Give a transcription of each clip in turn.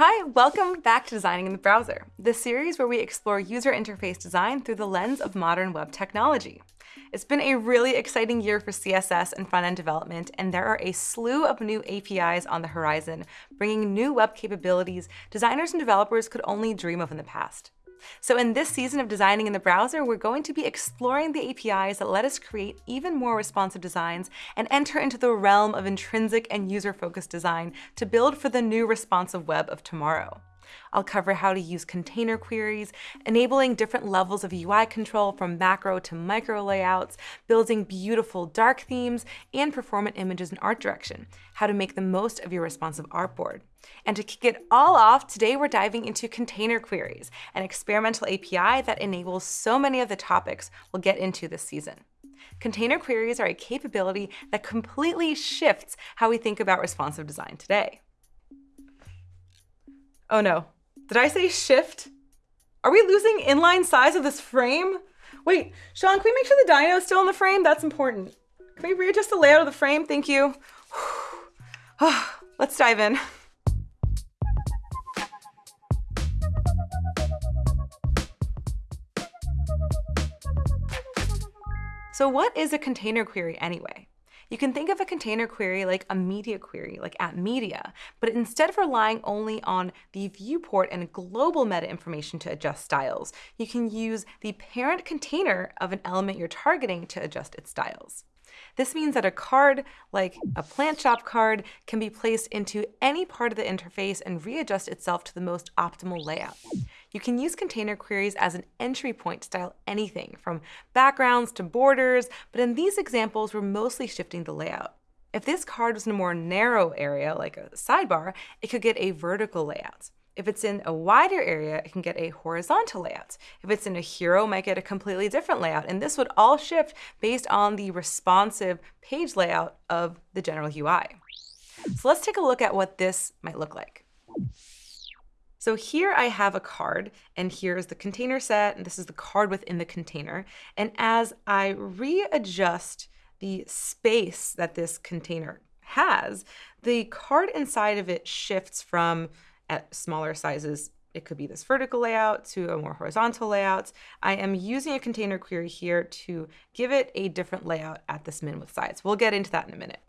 Hi, welcome back to Designing in the Browser, the series where we explore user interface design through the lens of modern web technology. It's been a really exciting year for CSS and front-end development, and there are a slew of new APIs on the horizon, bringing new web capabilities designers and developers could only dream of in the past. So in this season of Designing in the Browser, we're going to be exploring the APIs that let us create even more responsive designs and enter into the realm of intrinsic and user-focused design to build for the new responsive web of tomorrow. I'll cover how to use container queries, enabling different levels of UI control from macro to micro layouts, building beautiful dark themes, and performant images in art direction, how to make the most of your responsive artboard. And to kick it all off, today we're diving into container queries, an experimental API that enables so many of the topics we'll get into this season. Container queries are a capability that completely shifts how we think about responsive design today. Oh no, did I say shift? Are we losing inline size of this frame? Wait, Sean, can we make sure the dino is still in the frame? That's important. Can we readjust the layout of the frame? Thank you. Ah, let's dive in. So what is a container query anyway? You can think of a container query like a media query, like at media, but instead of relying only on the viewport and global meta information to adjust styles, you can use the parent container of an element you're targeting to adjust its styles. This means that a card, like a plant shop card, can be placed into any part of the interface and readjust itself to the most optimal layout. You can use container queries as an entry point to style anything from backgrounds to borders, but in these examples, we're mostly shifting the layout. If this card was in a more narrow area, like a sidebar, it could get a vertical layout. If it's in a wider area, it can get a horizontal layout. If it's in a hero, it might get a completely different layout. And this would all shift based on the responsive page layout of the general UI. So let's take a look at what this might look like. So here I have a card, and here's the container set, and this is the card within the container. And as I readjust the space that this container has, the card inside of it shifts from at smaller sizes it could be this vertical layout to a more horizontal layout. I am using a container query here to give it a different layout at this min width size. We'll get into that in a minute.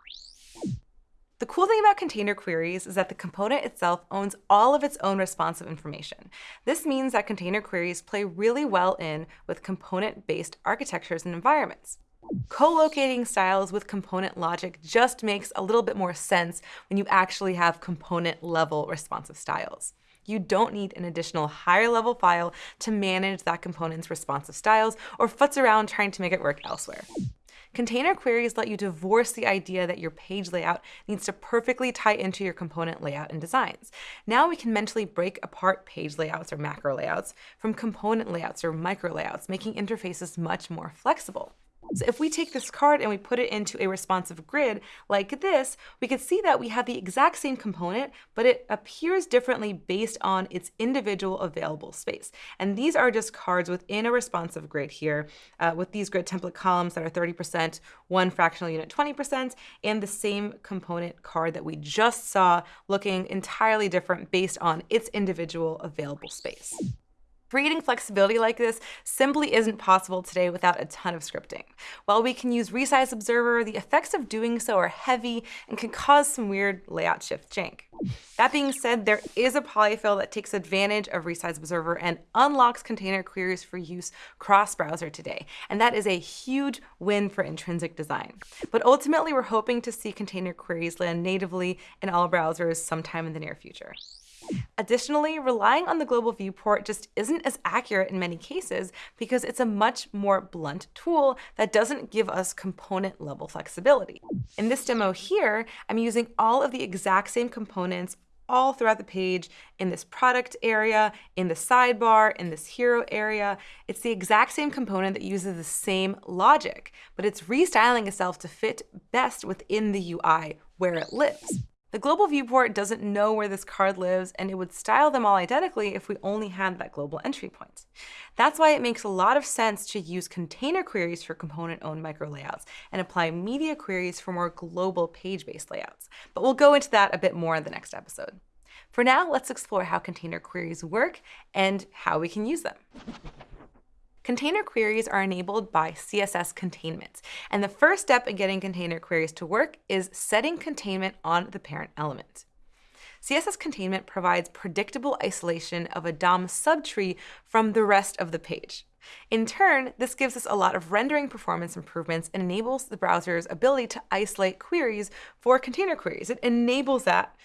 The cool thing about container queries is that the component itself owns all of its own responsive information. This means that container queries play really well in with component-based architectures and environments. Co-locating styles with component logic just makes a little bit more sense when you actually have component level responsive styles. You don't need an additional higher level file to manage that component's responsive styles or futz around trying to make it work elsewhere. Container queries let you divorce the idea that your page layout needs to perfectly tie into your component layout and designs. Now we can mentally break apart page layouts or macro layouts from component layouts or micro layouts, making interfaces much more flexible. So if we take this card and we put it into a responsive grid like this, we can see that we have the exact same component, but it appears differently based on its individual available space. And these are just cards within a responsive grid here uh, with these grid template columns that are 30%, one fractional unit 20%, and the same component card that we just saw looking entirely different based on its individual available space. Creating flexibility like this simply isn't possible today without a ton of scripting. While we can use Resize Observer, the effects of doing so are heavy and can cause some weird layout shift jank. That being said, there is a polyfill that takes advantage of Resize Observer and unlocks container queries for use cross-browser today, and that is a huge win for intrinsic design. But ultimately, we're hoping to see container queries land natively in all browsers sometime in the near future. Additionally, relying on the global viewport just isn't as accurate in many cases because it's a much more blunt tool that doesn't give us component level flexibility. In this demo here, I'm using all of the exact same components all throughout the page in this product area, in the sidebar, in this hero area. It's the exact same component that uses the same logic, but it's restyling itself to fit best within the UI where it lives. The global viewport doesn't know where this card lives, and it would style them all identically if we only had that global entry point. That's why it makes a lot of sense to use container queries for component-owned micro layouts and apply media queries for more global page-based layouts. But we'll go into that a bit more in the next episode. For now, let's explore how container queries work and how we can use them. Container queries are enabled by CSS containment. And the first step in getting container queries to work is setting containment on the parent element. CSS containment provides predictable isolation of a DOM subtree from the rest of the page. In turn, this gives us a lot of rendering performance improvements and enables the browser's ability to isolate queries for container queries. It enables that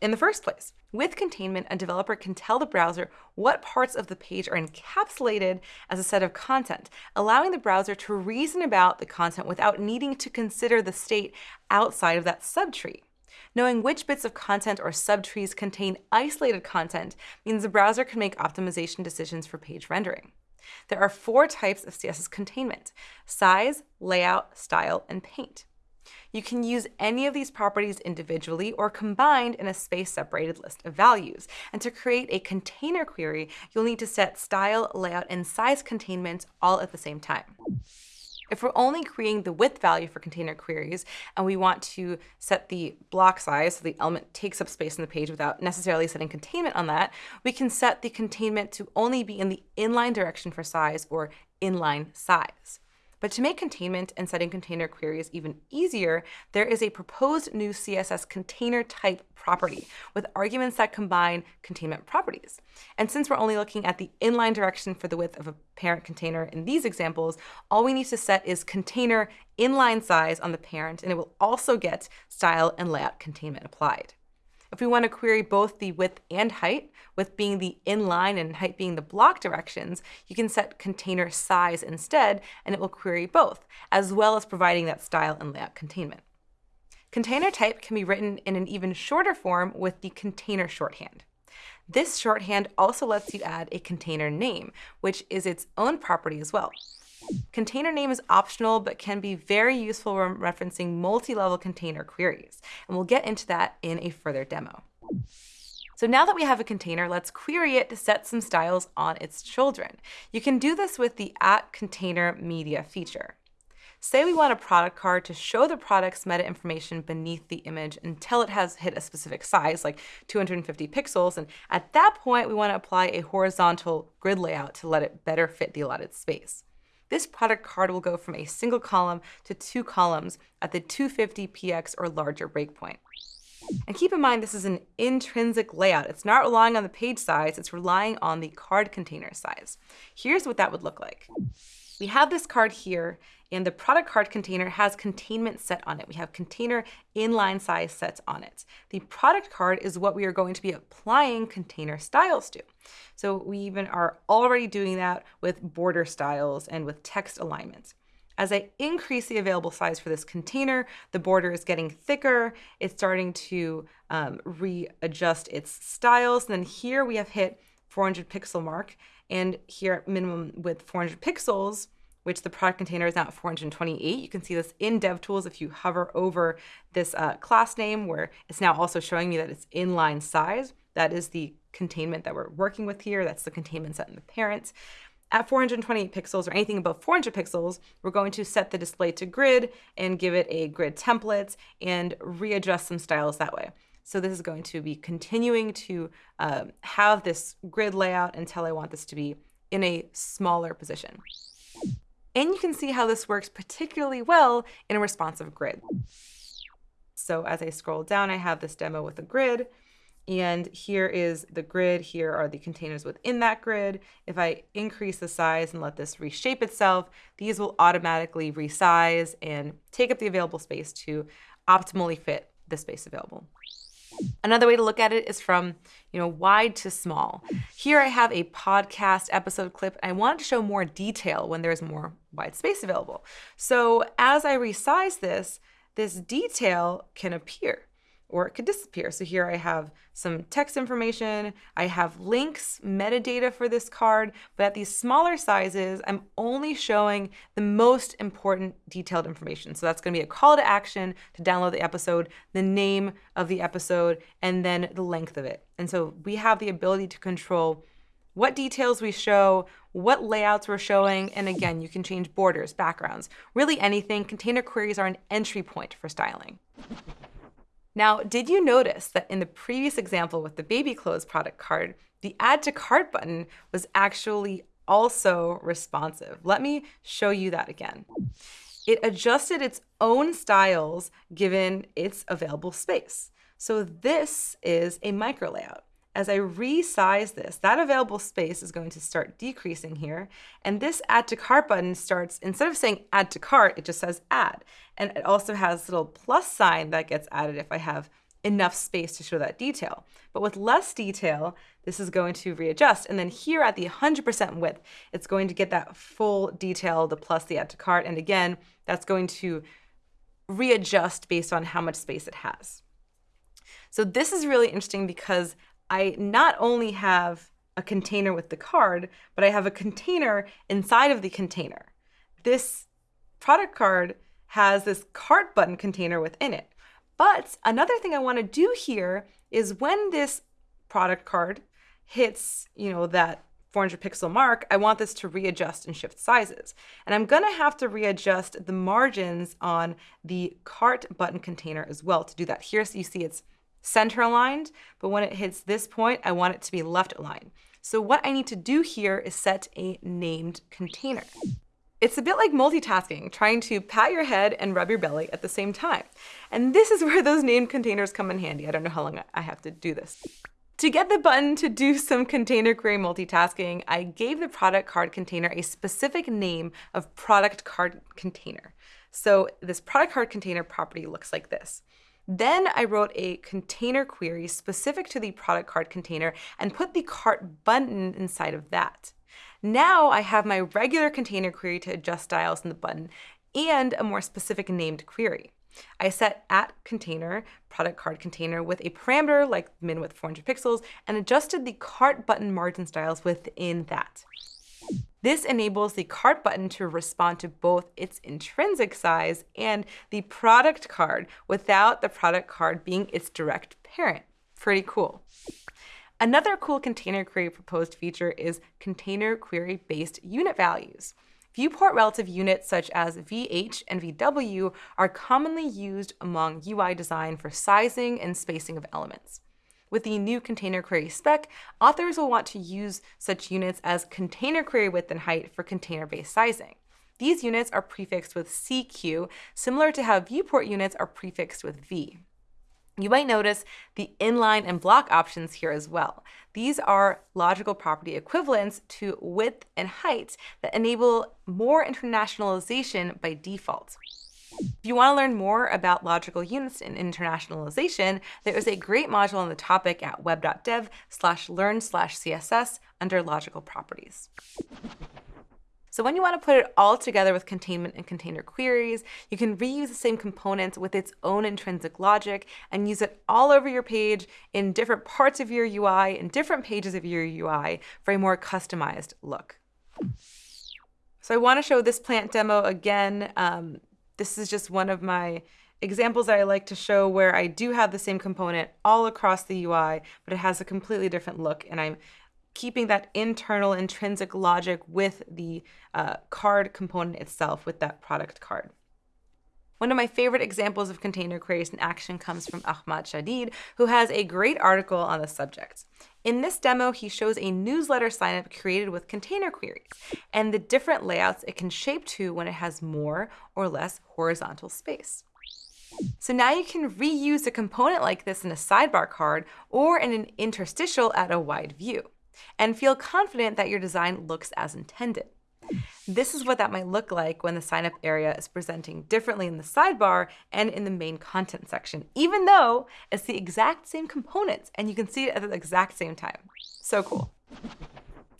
in the first place. With containment, a developer can tell the browser what parts of the page are encapsulated as a set of content, allowing the browser to reason about the content without needing to consider the state outside of that subtree. Knowing which bits of content or subtrees contain isolated content means the browser can make optimization decisions for page rendering. There are four types of CSS containment, size, layout, style, and paint. You can use any of these properties individually or combined in a space-separated list of values. And to create a container query, you'll need to set style, layout, and size containment all at the same time. If we're only creating the width value for container queries and we want to set the block size so the element takes up space in the page without necessarily setting containment on that, we can set the containment to only be in the inline direction for size or inline size. But to make containment and setting container queries even easier, there is a proposed new CSS container type property with arguments that combine containment properties. And since we're only looking at the inline direction for the width of a parent container in these examples, all we need to set is container inline size on the parent, and it will also get style and layout containment applied. If we want to query both the width and height, with being the inline and height being the block directions, you can set container size instead, and it will query both, as well as providing that style and layout containment. Container type can be written in an even shorter form with the container shorthand. This shorthand also lets you add a container name, which is its own property as well. Container name is optional, but can be very useful when referencing multi-level container queries. And we'll get into that in a further demo. So now that we have a container, let's query it to set some styles on its children. You can do this with the at container media feature. Say we want a product card to show the product's meta information beneath the image until it has hit a specific size, like 250 pixels, and at that point we want to apply a horizontal grid layout to let it better fit the allotted space. This product card will go from a single column to two columns at the 250px or larger breakpoint. And keep in mind, this is an intrinsic layout. It's not relying on the page size, it's relying on the card container size. Here's what that would look like. We have this card here, and the product card container has containment set on it. We have container inline size sets on it. The product card is what we are going to be applying container styles to. So we even are already doing that with border styles and with text alignments. As I increase the available size for this container, the border is getting thicker. It's starting to um, readjust its styles. And then here we have hit 400 pixel mark. And here at minimum with 400 pixels, which the product container is now at 428. You can see this in DevTools if you hover over this uh, class name where it's now also showing me that it's inline size. That is the containment that we're working with here. That's the containment set in the parents. At 428 pixels or anything above 400 pixels, we're going to set the display to grid and give it a grid template and readjust some styles that way. So this is going to be continuing to uh, have this grid layout until I want this to be in a smaller position. And you can see how this works particularly well in a responsive grid. So as I scroll down, I have this demo with a grid. And here is the grid. Here are the containers within that grid. If I increase the size and let this reshape itself, these will automatically resize and take up the available space to optimally fit the space available. Another way to look at it is from, you know, wide to small. Here I have a podcast episode clip. I want to show more detail when there's more wide space available. So as I resize this, this detail can appear or it could disappear. So here I have some text information, I have links, metadata for this card, but at these smaller sizes, I'm only showing the most important detailed information. So that's gonna be a call to action to download the episode, the name of the episode, and then the length of it. And so we have the ability to control what details we show, what layouts we're showing, and again, you can change borders, backgrounds, really anything. Container queries are an entry point for styling. Now, did you notice that in the previous example with the baby clothes product card, the add to cart button was actually also responsive? Let me show you that again. It adjusted its own styles given its available space. So this is a micro layout. As I resize this, that available space is going to start decreasing here. And this add to cart button starts, instead of saying add to cart, it just says add. And it also has little plus sign that gets added if I have enough space to show that detail. But with less detail, this is going to readjust. And then here at the 100% width, it's going to get that full detail, the plus the add to cart. And again, that's going to readjust based on how much space it has. So this is really interesting because I not only have a container with the card, but I have a container inside of the container. This product card has this cart button container within it. But another thing I want to do here is when this product card hits, you know, that 400 pixel mark, I want this to readjust and shift sizes. And I'm gonna have to readjust the margins on the cart button container as well to do that. Here so you see it's center aligned, but when it hits this point, I want it to be left aligned. So what I need to do here is set a named container. It's a bit like multitasking, trying to pat your head and rub your belly at the same time. And this is where those named containers come in handy. I don't know how long I have to do this. To get the button to do some container query multitasking, I gave the product card container a specific name of product card container. So this product card container property looks like this. Then I wrote a container query specific to the product card container and put the cart button inside of that. Now I have my regular container query to adjust styles in the button and a more specific named query. I set at container, product card container with a parameter like min width 400 pixels and adjusted the cart button margin styles within that. This enables the cart button to respond to both its intrinsic size and the product card without the product card being its direct parent. Pretty cool. Another cool container query proposed feature is container query based unit values. Viewport relative units such as VH and VW are commonly used among UI design for sizing and spacing of elements. With the new container query spec, authors will want to use such units as container query width and height for container-based sizing. These units are prefixed with CQ, similar to how viewport units are prefixed with V. You might notice the inline and block options here as well. These are logical property equivalents to width and height that enable more internationalization by default. If you want to learn more about logical units and internationalization, there is a great module on the topic at web.dev slash learn slash CSS under logical properties. So when you want to put it all together with containment and container queries, you can reuse the same components with its own intrinsic logic and use it all over your page in different parts of your UI, in different pages of your UI for a more customized look. So I want to show this plant demo again. Um, this is just one of my examples that I like to show where I do have the same component all across the UI, but it has a completely different look and I'm keeping that internal intrinsic logic with the uh, card component itself with that product card. One of my favorite examples of container queries in action comes from Ahmad Shadeed, who has a great article on the subject. In this demo, he shows a newsletter signup created with container queries and the different layouts it can shape to when it has more or less horizontal space. So now you can reuse a component like this in a sidebar card or in an interstitial at a wide view and feel confident that your design looks as intended. This is what that might look like when the sign up area is presenting differently in the sidebar and in the main content section, even though it's the exact same components and you can see it at the exact same time. So cool.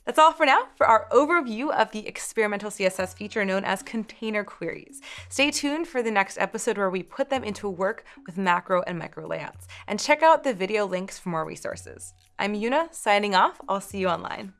That's all for now for our overview of the experimental CSS feature known as container queries. Stay tuned for the next episode where we put them into work with macro and micro layouts. And check out the video links for more resources. I'm Una, signing off. I'll see you online.